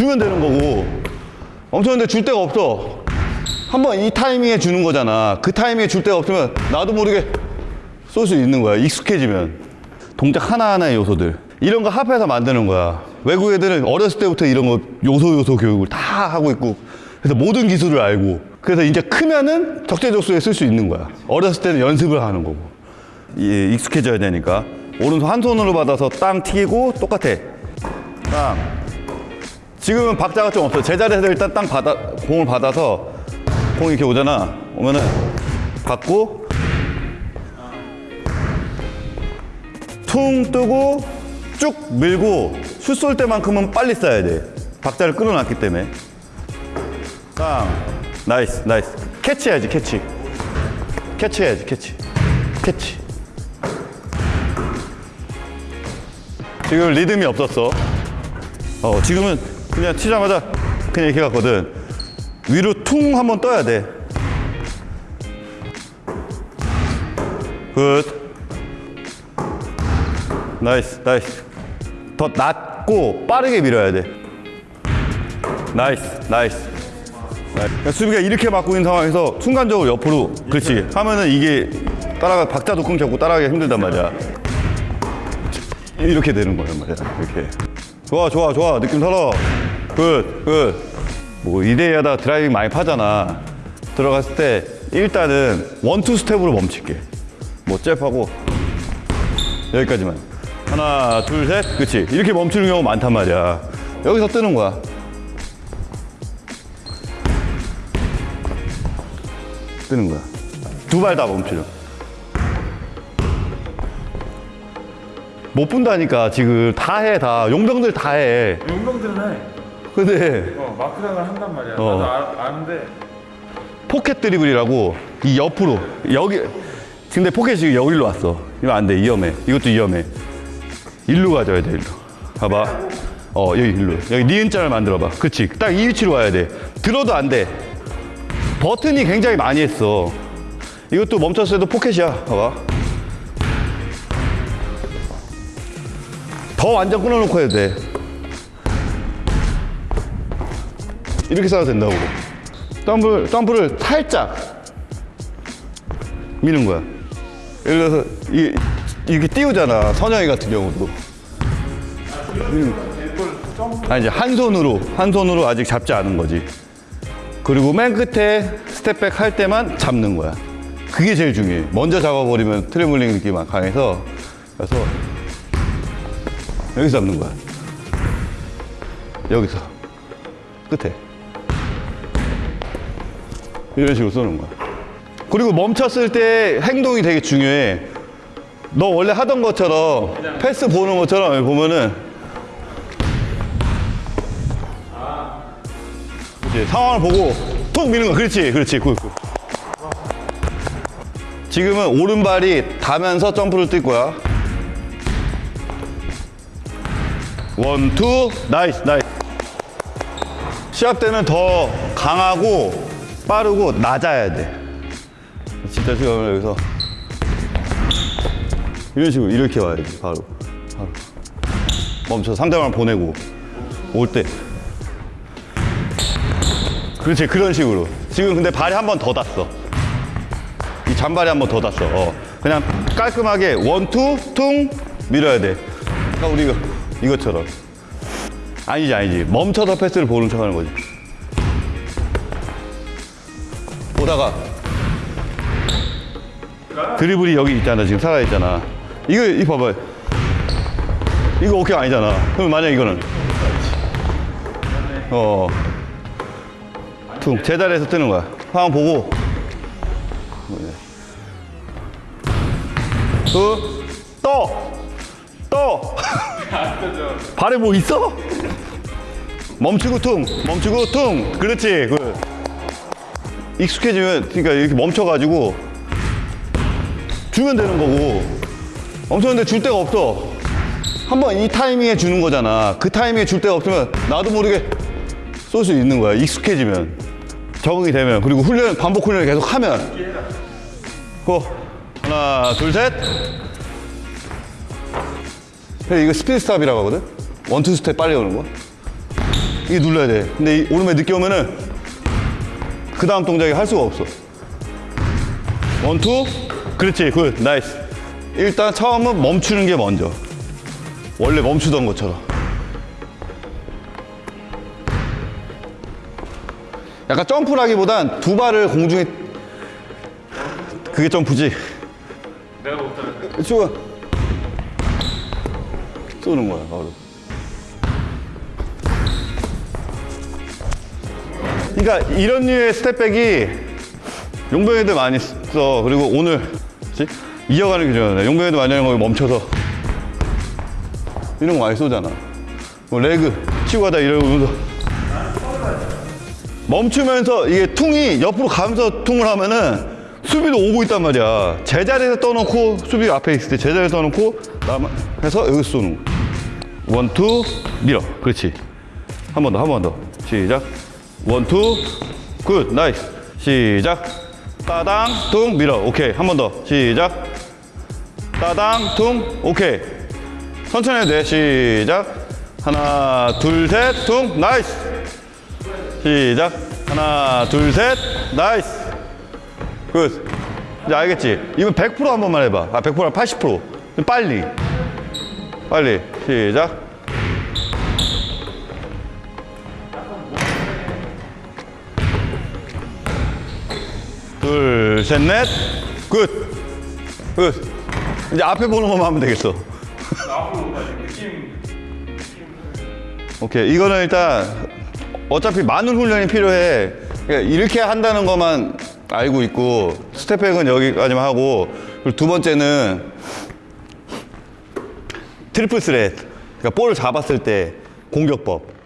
주면 되는 거고. 멈췄는데 줄 데가 없어. 한번 이 타이밍에 주는 거잖아. 그 타이밍에 줄 데가 없으면 나도 모르게 쏠 수 있는 거야 익숙해지면. 동작 하나하나의 요소들. 이런 거 합해서 만드는 거야. 외국 애들은 어렸을 때부터 이런 거 요소 요소 교육을 다 하고 있고. 그래서 모든 기술을 알고. 그래서 이제 크면은 적재적소에 쓸 수 있는 거야. 어렸을 때는 연습을 하는 거고. 이 익숙해져야 되니까. 오른손 한 손으로 받아서 땅 튀기고 똑같아. 땅 지금은 박자가 좀 없어 제자리에서 일단 땅 받아 공을 받아서 공이 이렇게 오잖아. 오면은 받고 퉁 뜨고 쭉 밀고 슛 쏠 때만큼은 빨리 쏴야 돼. 박자를 끌어놨기 때문에. 땅. nice nice. 캐치해야지 캐치. 캐치해야지 캐치. 캐치. 지금 리듬이 없었어. 어 지금은 그냥 치자마자 그냥 이렇게 갔거든 위로 퉁 한번 떠야 돼 good. Nice, nice. 더 낮고 빠르게 밀어야 돼. Nice, nice. Nice. 그러니까 수비가 이렇게 막고 있는 상황에서 순간적으로 옆으로, 그렇지. 하면은 이게 따라가, 박자도 끊겼고 따라가기가 힘들단 말이야. 이렇게 되는 거란 말이야. 이렇게. 좋아, 좋아, 좋아. 느낌 살아. Good, good. 뭐, 하다 driving 많이 파잖아. 들어갔을 때 일단은 one two step으로 멈출게. 뭐, 잽하고 여기까지만. 하나, 둘, 셋. 그치. 이렇게 멈추는 경우 많단 말이야. 여기서 뜨는 거야. 뜨는 거야. 두 발 다 멈추려. 못 분다니까, 지금. 다 해, 다. 용병들 다 해. 용병들은 해. 근데 어, 마크랑을 한단 말이야. 어. 나도 아, 아는데 포켓 드리블이라고 이 옆으로. 여기. 근데 포켓이 지금 여기로 왔어. 이거 안 돼. 위험해. 이것도 위험해. 일로 가져야 돼, 일로. 봐봐. 어, 여기 일로. 여기 니은자를 만들어봐. 그치. 딱 이 위치로 와야 돼. 들어도 안 돼. 버튼이 굉장히 많이 했어. 이것도 멈췄을 때도 포켓이야. 봐봐. 더 완전 끊어놓고 해도 돼. 이렇게 쏴도 된다고. 덤블, 덤블을 살짝 미는 거야. 예를 들어서 이, 이렇게 띄우잖아. 선영이 같은 경우도. 아니 이제 한 손으로 한 손으로 아직 잡지 않은 거지. 그리고 맨 끝에 step back 할 때만 잡는 거야. 그게 제일 중요해. 먼저 잡아버리면 트래블링 느낌이 강해서 그래서 여기서 잡는 거야. 여기서 끝에 이런 식으로 쏘는 거야. 그리고 멈췄을 때 행동이 되게 중요해. 너 원래 하던 것처럼 패스 보는 것처럼 보면은 이제 상황을 보고 톡 미는 거 그렇지 그렇지 good, good. 지금은 오른발이 닿으면서 점프를 뛸 거야 one two nice nice 시합 때는 더 강하고 빠르고 낮아야 돼. 진짜 지금 여기서. 이런 식으로 이렇게 와야지 바로. 바로. 멈춰 상대방을 보내고 올 때. 그렇지 그런 식으로. 지금 근데 발이 한 번 더 닿았어. 이 잔발이 한 번 더 닿았어. 어. 그냥 깔끔하게 원투 퉁 밀어야 돼. 그러니까 우리 이거, 이것처럼. 아니지 아니지. 멈춰서 패스를 보는 척 하는 거지 보다가. 드리블이 여기 있잖아 지금 살아있잖아. 이거 이 봐봐. 이거 오케이 아니잖아. 그럼 만약 이거는. 어. 퉁, 제자리에서 뜨는 거야. 상황 보고. 그, 떠! 떠! 발에 뭐 있어? 멈추고 퉁 멈추고 퉁. 그렇지 그 익숙해지면 그러니까 이렇게 멈춰가지고 주면 되는 거고. 멈췄는데 줄 데가 없어. 한번 이 타이밍에 주는 거잖아. 그 타이밍에 줄 데가 없으면 나도 모르게 쏠 수 있는 거야 익숙해지면. 적응이 되면. 그리고 훈련 반복 훈련을 계속 하면. Go. 하나 둘셋. 이거 speed stop이라고 하거든? one two step 빨리 오는 거? 이게 눌러야 돼. 근데 이 오른발 늦게 오면은 그 다음 동작이 할 수가 없어. One two. 그렇지. Good. Nice. 일단 처음은 멈추는 게 먼저. 원래 멈추던 것처럼. 약간 점프라기보단 두 발을 공중에 그게 점프지. 내가 못하는 쏘는 거야 바로. 그러니까 이런 류의 step back이 용병 애들 많이 써. 그리고 오늘? 이어가는 게 중요하네. 용병 애들 많이 하는 거 멈춰서 이런 거 많이 쏘잖아. 뭐 leg 치고 가다 이러면서 멈추면서 이게 퉁이 옆으로 가면서 퉁을 하면은 수비도 오고 있단 말이야. 제자리에서 떠놓고 수비 앞에 있을 때 제자리에서 떠놓고 남 해서 여기서 쏘는 거. One, two, 밀어. 그렇지. 한 번 더, 한 번 더. 시작. One, two, good, nice. 시작. 따당, 퉁, 밀어. 오케이. 한 번 더. 시작. 따당, 퉁, 오케이. 천천히 해도 돼. 시작. 하나, 둘, 셋, 퉁, nice. 시작. 하나, 둘, 셋, nice. Good. 이제 알겠지? 이번 100%한 번만 해봐. 아, 100%랑 80%. 좀 빨리. 빨리. 시작. 둘, 셋, 넷. Good. Good. 이제 앞에 보는 것만 하면 되겠어. 오케이. 이거는 일단 어차피 많은 훈련이 필요해. 그러니까 이렇게 한다는 것만 알고 있고 step back은 여기까지만 하고 그리고 두 번째는 triple threat. 그러니까 볼을 잡았을 때 공격법.